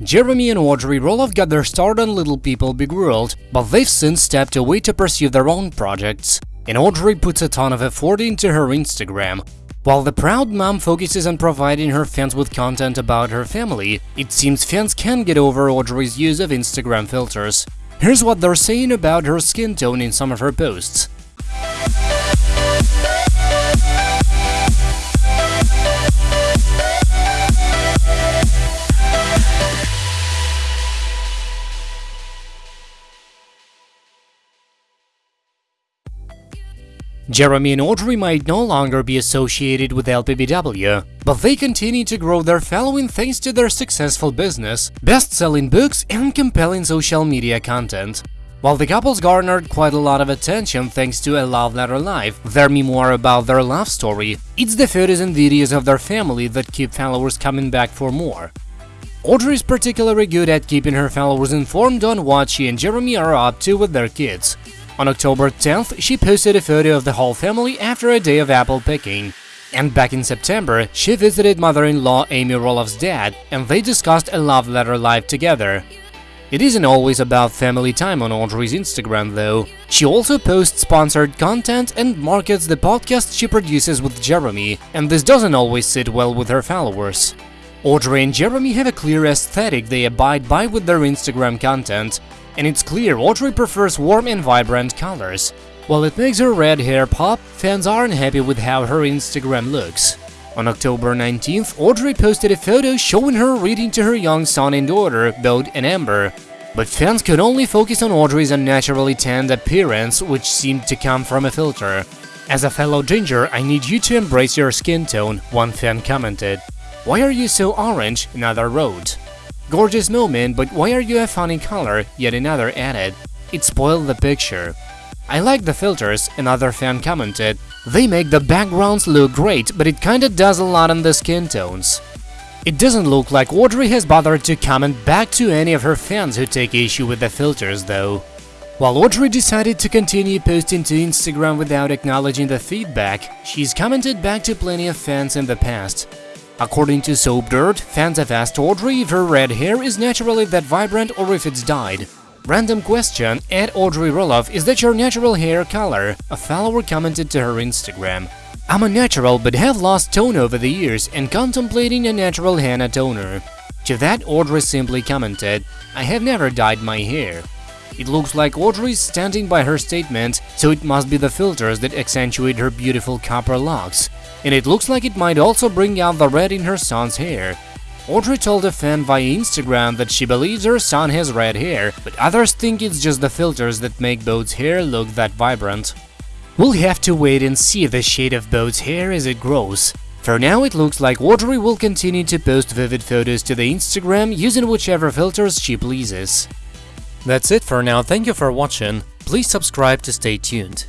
Jeremy and Audrey Roloff got their start on Little People Big World, but they've since stepped away to pursue their own projects. And Audrey puts a ton of effort into her Instagram. While the proud mom focuses on providing her fans with content about her family, it seems fans can't get over Audrey's use of Instagram filters. Here's what they're saying about her skin tone in some of her posts. Jeremy and Audrey might no longer be associated with LPBW, but they continue to grow their following thanks to their successful business, best-selling books and compelling social media content. While the couples garnered quite a lot of attention thanks to A Love Letter Life, their memoir about their love story, it's the photos and videos of their family that keep followers coming back for more. Audrey is particularly good at keeping her followers informed on what she and Jeremy are up to with their kids. On October 10th, she posted a photo of the whole family after a day of apple picking. And back in September, she visited mother-in-law Amy Roloff's dad, and they discussed a love letter life together. It isn't always about family time on Audrey's Instagram, though. She also posts sponsored content and markets the podcast she produces with Jeremy, and this doesn't always sit well with her followers. Audrey and Jeremy have a clear aesthetic they abide by with their Instagram content, and it's clear Audrey prefers warm and vibrant colors. While it makes her red hair pop, fans aren't happy with how her Instagram looks. On October 19th, Audrey posted a photo showing her reading to her young son and daughter, Bode and Ember. But fans could only focus on Audrey's unnaturally tanned appearance, which seemed to come from a filter. As a fellow ginger, I need you to embrace your skin tone, one fan commented. Why are you so orange? Another wrote. Gorgeous moment, but why are you a funny color? Yet another added. It spoiled the picture. I like the filters, another fan commented. They make the backgrounds look great, but it kinda does a lot on the skin tones. It doesn't look like Audrey has bothered to comment back to any of her fans who take issue with the filters, though. While Audrey decided to continue posting to Instagram without acknowledging the feedback, she's commented back to plenty of fans in the past. According to Soap Dirt, fans have asked Audrey if her red hair is naturally that vibrant or if it's dyed. Random question, at Audrey Roloff, is that your natural hair color? A follower commented to her Instagram. I'm a natural but have lost tone over the years and contemplating a natural henna toner. To that, Audrey simply commented, I have never dyed my hair. It looks like Audrey's standing by her statement, so it must be the filters that accentuate her beautiful copper locks and it looks like it might also bring out the red in her son's hair. Audrey told a fan via Instagram that she believes her son has red hair, but others think it's just the filters that make Bode's hair look that vibrant. We'll have to wait and see the shade of Bode's hair as it grows. For now, it looks like Audrey will continue to post vivid photos to the Instagram using whichever filters she pleases. That's it for now, thank you for watching, please subscribe to stay tuned.